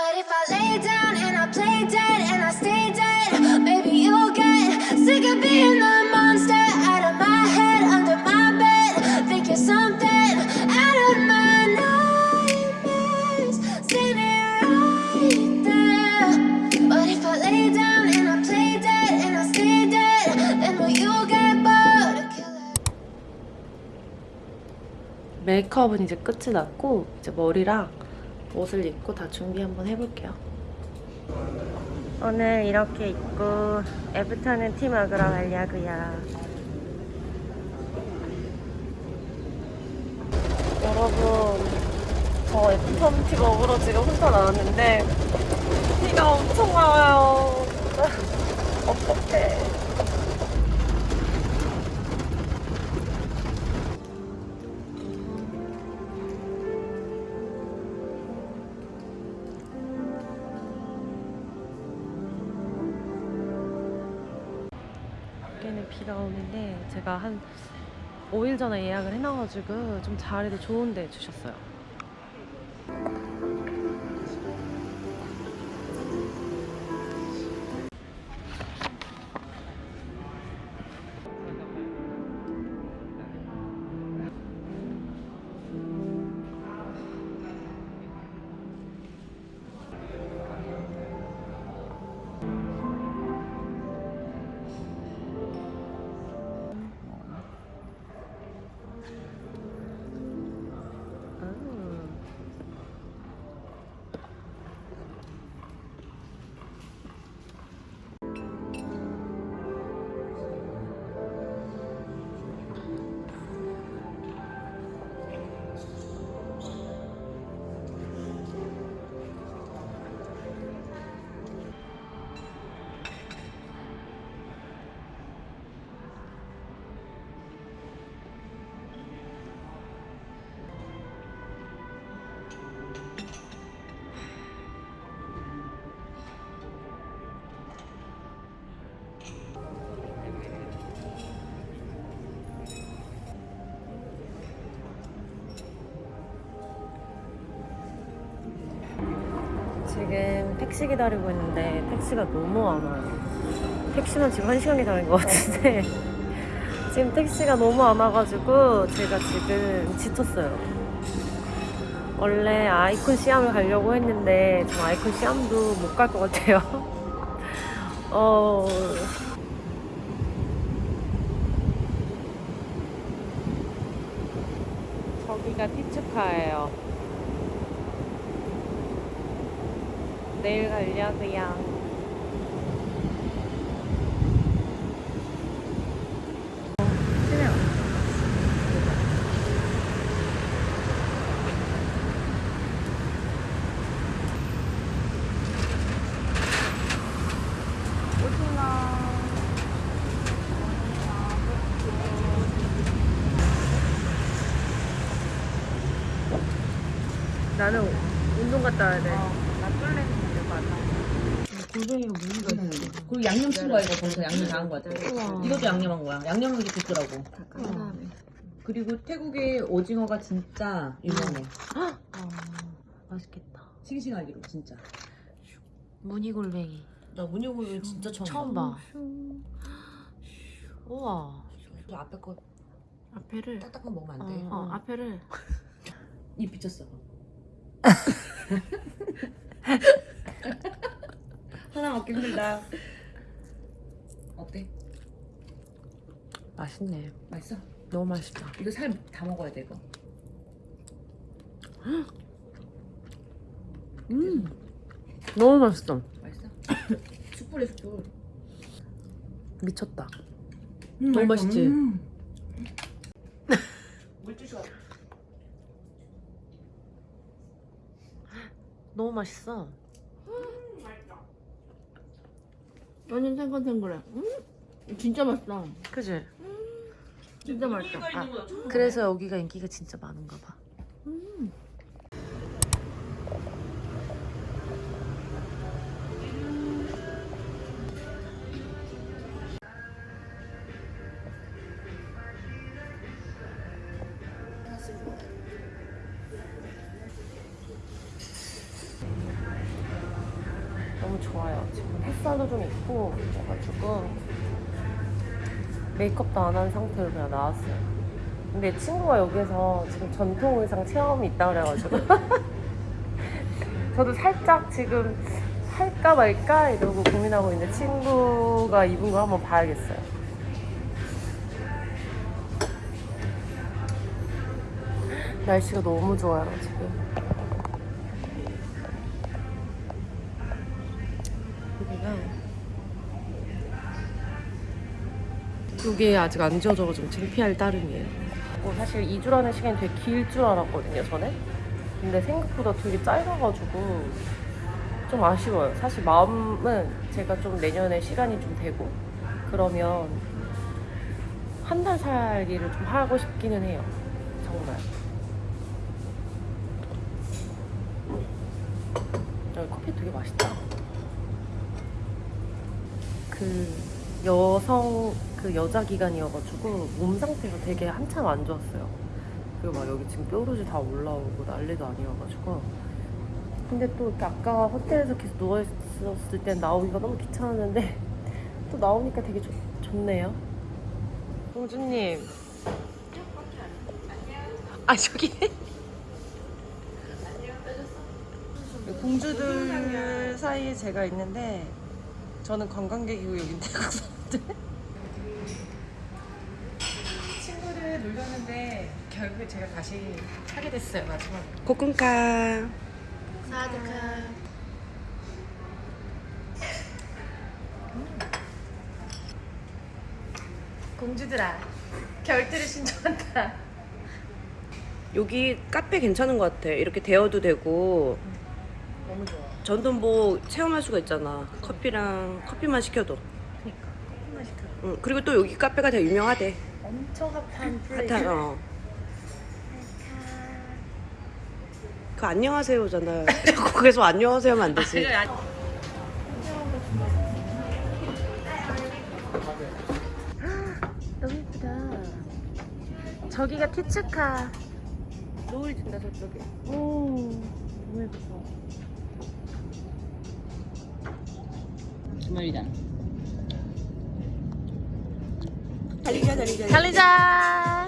But if I lay down and I play dead and I stay dead, maybe you'll get sick of being the monster out of my head, under my bed. Think you're something out of my nightmares, standing right there. But if I lay down and I play dead and I stay dead, then will you get bored of killing? 메이크업은 이제 끝이 났고 이제 머리랑 옷을 입고 다 준비 한번 해볼게요. 오늘 이렇게 입고 애프터는 티 먹으러 가려고요. 여러분, 저 애프터는 티 먹으러 지금 혼자 나왔는데 비가 엄청 와요. 어떡해. 제가 한 5일 전에 예약을 해놔가지고 좀 자리도 좋은 데 주셨어요. 택시 기다리고 있는데 택시가 너무 안 와요. 택시만 지금 한 시간 기다린 것 같은데 지금 택시가 너무 안 와가지고 제가 지금 지쳤어요. 원래 아이콘 시암을 가려고 했는데 저 아이콘 시암도 못 갈 것 같아요. 어... 저기가 티츠카예요. 내일 가려고요. 나는 운동 갔다 와야 돼. 골뱅이가 무늬가 그리고 양념 친 거야 이거 벌써 양념 다 한 거야. 우와. 이것도 양념한 거야. 양념한 게 좋더라고. 그리고 태국의 오징어가 진짜 유명해. 아, 맛있겠다. 싱싱하기로 진짜. 무늬 골뱅이. 나 문효골 진짜 처음, 처음 봐. 우와. 저 앞에 거 앞에를. 딱딱한 거 먹으면 안 돼. 어, 앞에를. 입 비쳤어. 하나 먹기 힘들다. 어때? 맛있네. 맛있어? 너무 맛있다. 이거 살 다 먹어야 돼 이거. 음. 너무 맛있어. 맛있어? 숯불에 숯불. 미쳤다. 음, 너무 맛있지? 물주시가 너무 맛있어. 완전 탱글탱글해. 음, 진짜 맛있다. 그지? 진짜 맛있다. 아, 그래서 여기가 인기가 진짜 많은가 봐. 메이크업도 안 한 상태로 그냥 나왔어요. 근데 친구가 여기서 지금 전통 의상 체험이 있다 그래가지고 저도 살짝 지금 할까 말까 이러고 고민하고 있는데 친구가 입은 거 한번 봐야겠어요. 날씨가 너무 좋아요 지금. 여기 아직 안 지워져가지고 창피할 따름이에요. 뭐 사실 2주라는 시간이 되게 길 줄 알았거든요 전에. 근데 생각보다 되게 짧아가지고 좀 아쉬워요. 사실 마음은 제가 좀 내년에 시간이 좀 되고 그러면 한 달 살기를 좀 하고 싶기는 해요. 정말. 여기 커피 되게 맛있다. 그 여성 그 여자 기간이어가지고 몸 상태가 되게 한참 안 좋았어요. 그리고 막 여기 지금 뾰루지 다 올라오고 난리도 아니어가지고. 근데 또 아까 호텔에서 계속 누워있었을 땐 나오기가 너무 귀찮았는데 또 나오니까 되게 좋, 좋네요. 공주님. 아 저기. 공주들 사이에 제가 있는데 저는 관광객이고 여긴 태국 사람들. 놀렸는데 결국에 제가 다시 하게 됐어요 마지막. 고군가 공주들아 결투를 신청한다. 여기 카페 괜찮은 것 같아 이렇게 대여도 되고 너무 좋아. 전도 뭐 체험할 수가 있잖아 커피랑 커피만 시켜도 그니까 커피만 시켜. 응. 그리고 또 여기 카페가 되게 유명하대 엄청 핫한 플레이스. 핫한 어. 그 안녕하세요잖아 거기서 안녕하세요 하면 안 되지 너무 예쁘다. 저기가 티츠카. 노을 진다 저쪽에. 오, 너무 예뻐. 주말이다. 달리자 달리자 달리자.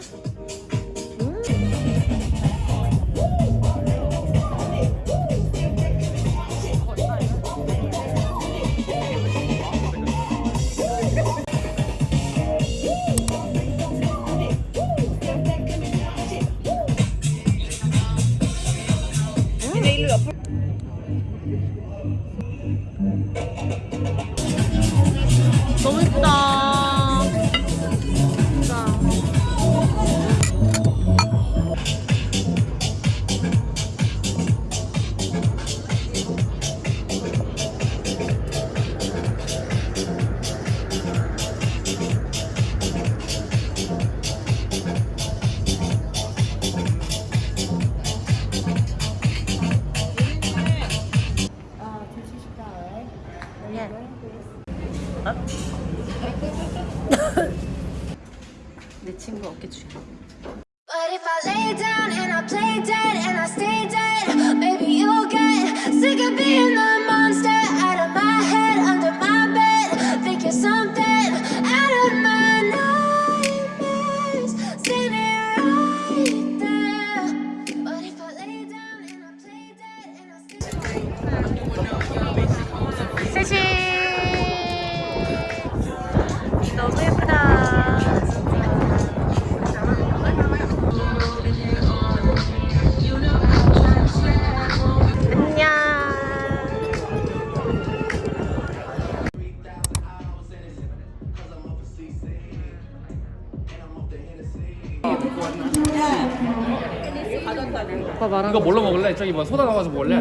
이거 뭘로 먹을래? 저기 뭐 소다 넣어서 먹을래?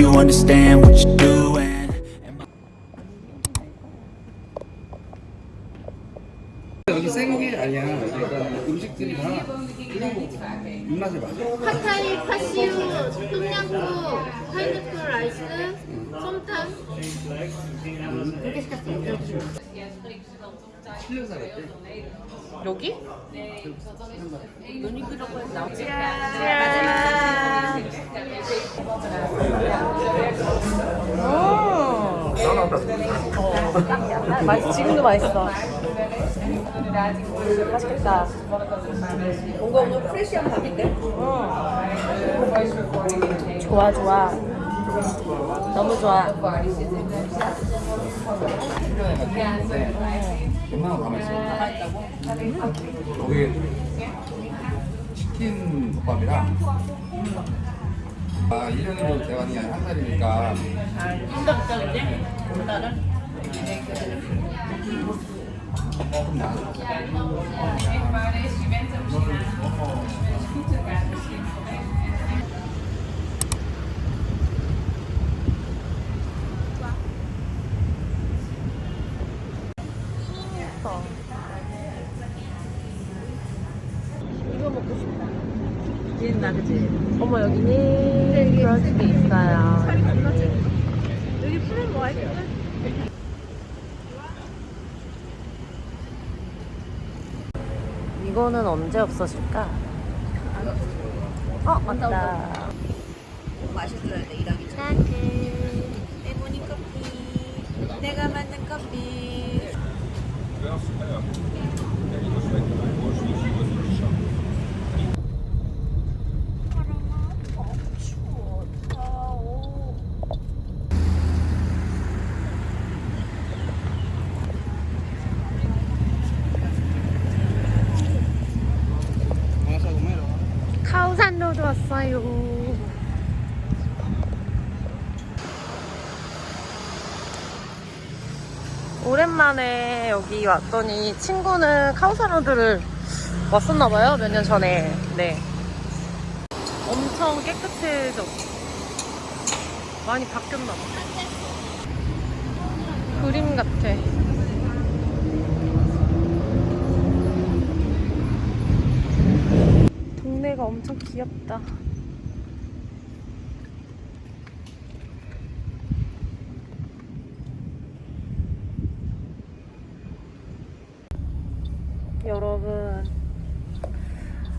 You understand what you're doing. 여기 생게 아니야. 그러니까 음식들이 다 입맛에 맞아. 팟타이, 파시우, 똠양꿍, 파인애플 라이스, 솜탕. 이렇게 시켰어요. 여기? 음. 맛있 지금도 맛있어. 맛있겠다. 뭔가 오늘 프레시한 밤인데? 좋아 좋아. 너무 좋아. 가만히 있어. 거기 치킨 덮밥이랑 아 1년으로 대환이 한 살이니까 조금 나. 기린다, 그치? 어머 여기는 집이 있어요. 여기 푸른 거 아이스? 이거는 언제 없어질까? 어 맞다. 마셔줘야 돼, 이랑이. 레모니 커피. 내가 만든 커피. 카오산로드 왔어요. 오랜만에 여기 왔더니 친구는 카오산로드를 왔었나봐요. 몇 년 전에. 네. 엄청 깨끗해졌어. 많이 바뀌었나봐. 그림 같아. 동네가 엄청 귀엽다. 여러분,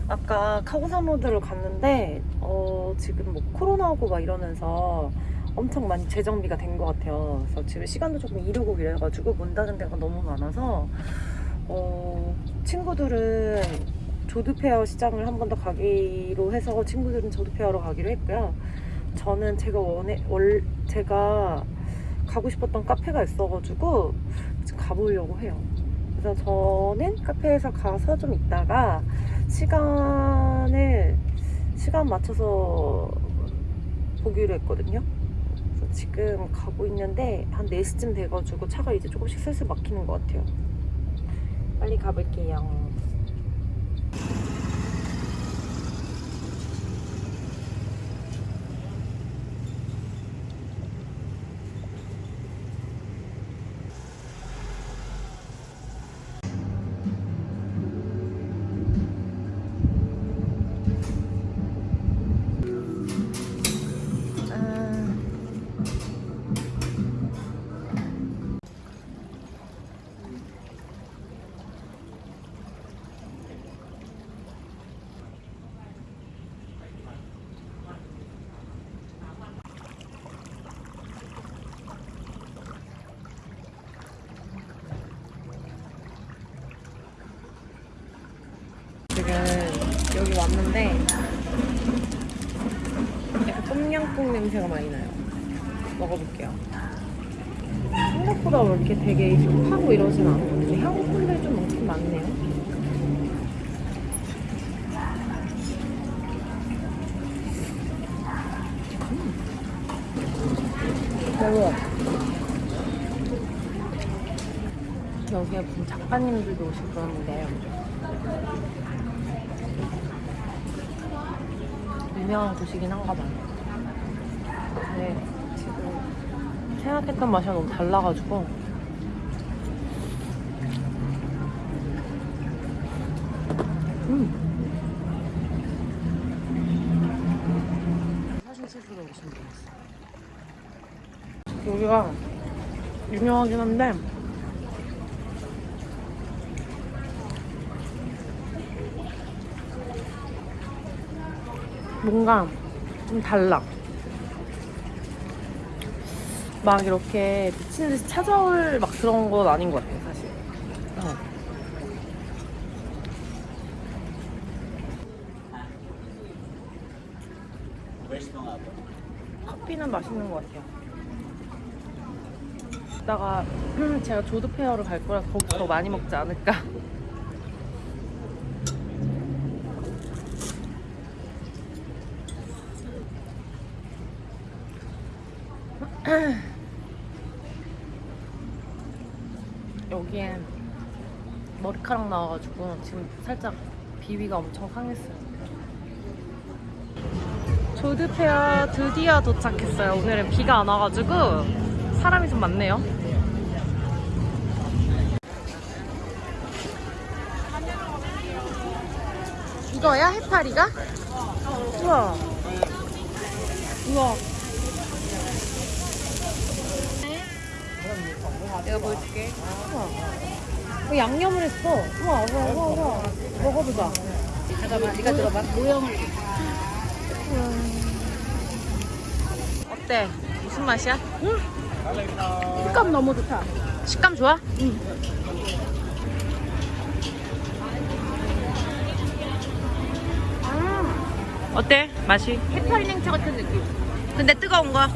아까 카고산로드를 갔는데, 어, 지금 뭐 코로나고 막 이러면서 엄청 많이 재정비가 된 것 같아요. 그래서 지금 시간도 조금 이르고 이래가지고 문 닫은 데가 너무 많아서, 어, 친구들은 조드페어 시장을 한 번 더 가기로 해서 친구들은 조드페어로 가기로 했고요. 저는 제가 원해 월 제가 가고 싶었던 카페가 있어가지고 지금 가보려고 해요. 그래서 저는 카페에서 가서 좀 있다가 시간을 시간 맞춰서 보기로 했거든요. 그래서 지금 가고 있는데 한 4시쯤 돼가지고 차가 이제 조금씩 슬슬 막히는 것 같아요. 빨리 가볼게요. 여기 왔는데 약간 똠양꿍 냄새가 많이 나요. 먹어볼게요. 생각보다 왜 이렇게 되게 힙하고 이러진 않거든요. 향품들이 좀 많긴 많네요. 음. 매워. 여기에 무슨 작가님들도 오시고 그러는데 유명한 곳이긴 한가 봐요. 근데 지금 생각했던 맛이랑 너무 달라가지고 음. 사진 찍으러 오신 분. 여기가 유명하긴 한데 뭔가 좀 달라. 막 이렇게 미친 듯이 찾아올 막 그런 건 아닌 것 같아요, 사실. 어. 커피는 맛있는 것 같아요. 이따가 제가 조드페어를 갈 거라서 거기서 더 많이 먹지 않을까. 여기엔 머리카락 나와가지고 지금 살짝 비위가 엄청 상했어요. 조드페어 드디어 도착했어요. 오늘은 비가 안 와가지고 사람이 좀 많네요. 이거야? 해파리가? 우와. 우와. 내가 보여줄게. 우와. 어, 양념을 했어. 우와, 우와, 우와, 우와. 먹어보자. 잠깐만, 네가 들어봐. 모형을. 어때? 무슨 맛이야? 응. 식감 너무 좋다. 식감 좋아? 응. 어때? 맛이? 해파리 냉채 같은 느낌. 근데 뜨거운 거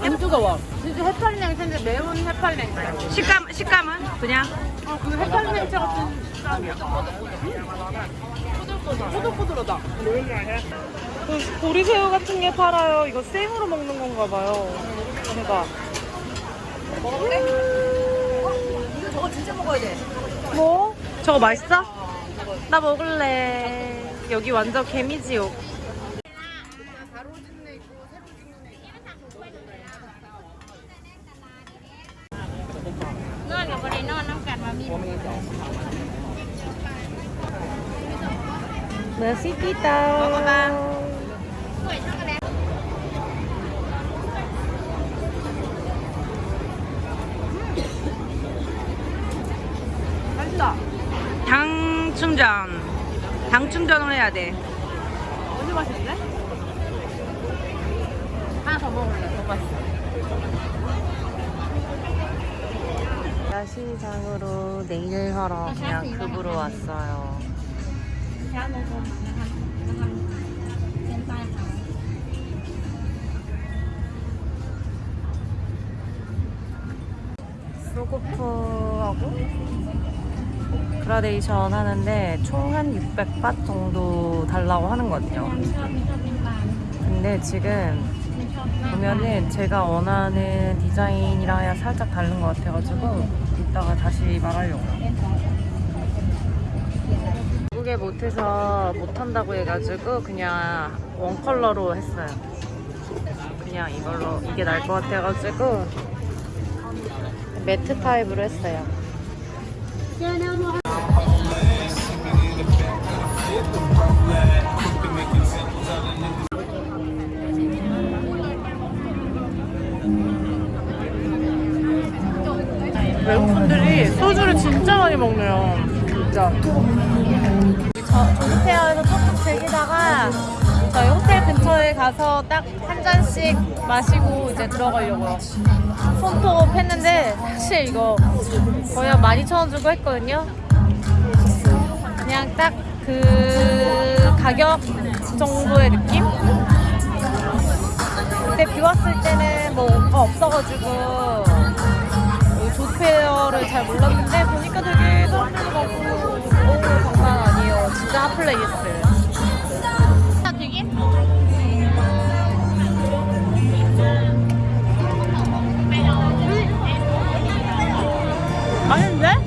안 뜨거워. 진짜 해파리 냉채인데 매운 해파리 냉채. 식감 식감은 그냥 어, 그 해파리 냉채 같은 식감이야. 꼬들꼬들하다. 그 보리새우 같은 게 팔아요. 이거 생으로 먹는 건가 봐요. 대박. 먹을래? 이거 저거 진짜 먹어야 돼. 뭐? 저거 맛있어? 나 먹을래. 여기 완전 개미지옥. 맛있겠다. 먹어봐. 당 충전 당 충전을 해야 돼 완전 맛있는데? 하나 더 먹을래. 너무 맛있어. 야시장으로 네일 하러 그냥 급으로 왔어요. 소고프하고 그라데이션 하는데 총 한 600밭 정도 달라고 하는 것 같아요. 근데 지금 보면은 제가 원하는 디자인이랑 살짝 다른 것 같아가지고 이따가 다시 말하려고요. 예쁘게 못해서 못한다고 해가지고 그냥 원 컬러로 했어요. 그냥 이걸로 이게 나을 것 같아가지고 매트 타입으로 했어요. 외국분들이 소주를 진짜 많이 먹네요. 진짜. 조르페어에서 조금 즐기다가 저희 호텔 근처에 가서 딱 한 잔씩 마시고 이제 들어가려고요 손톱 했는데 사실 이거 거의 12,000원 주고 했거든요 그냥 딱 그 가격 정도의 느낌? 그때 비 왔을 때는 뭐 없어가지고 뭐 조페어를 잘 몰랐는데 보니까 되게 사람들도 많고 진짜 핫플레이스 아닌데?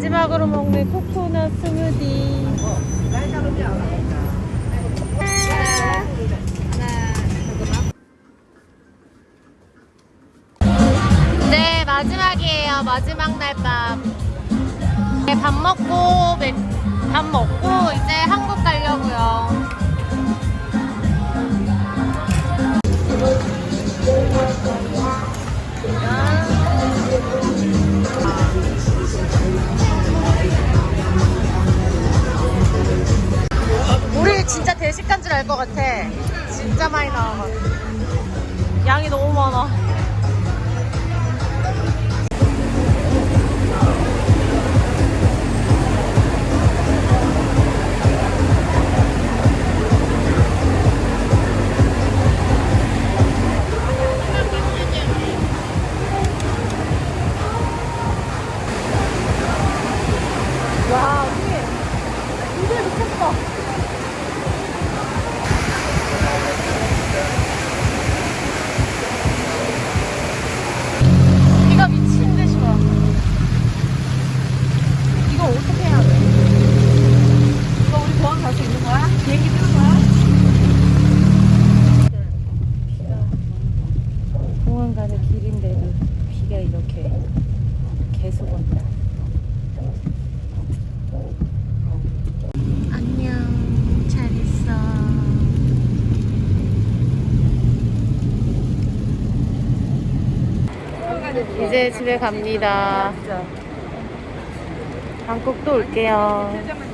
마지막으로 먹는 코코넛 스무디. 네 마지막이에요. 마지막 날밤밥 네, 먹고 밥 먹고 이제 집에 갑니다. 방콕도 올게요.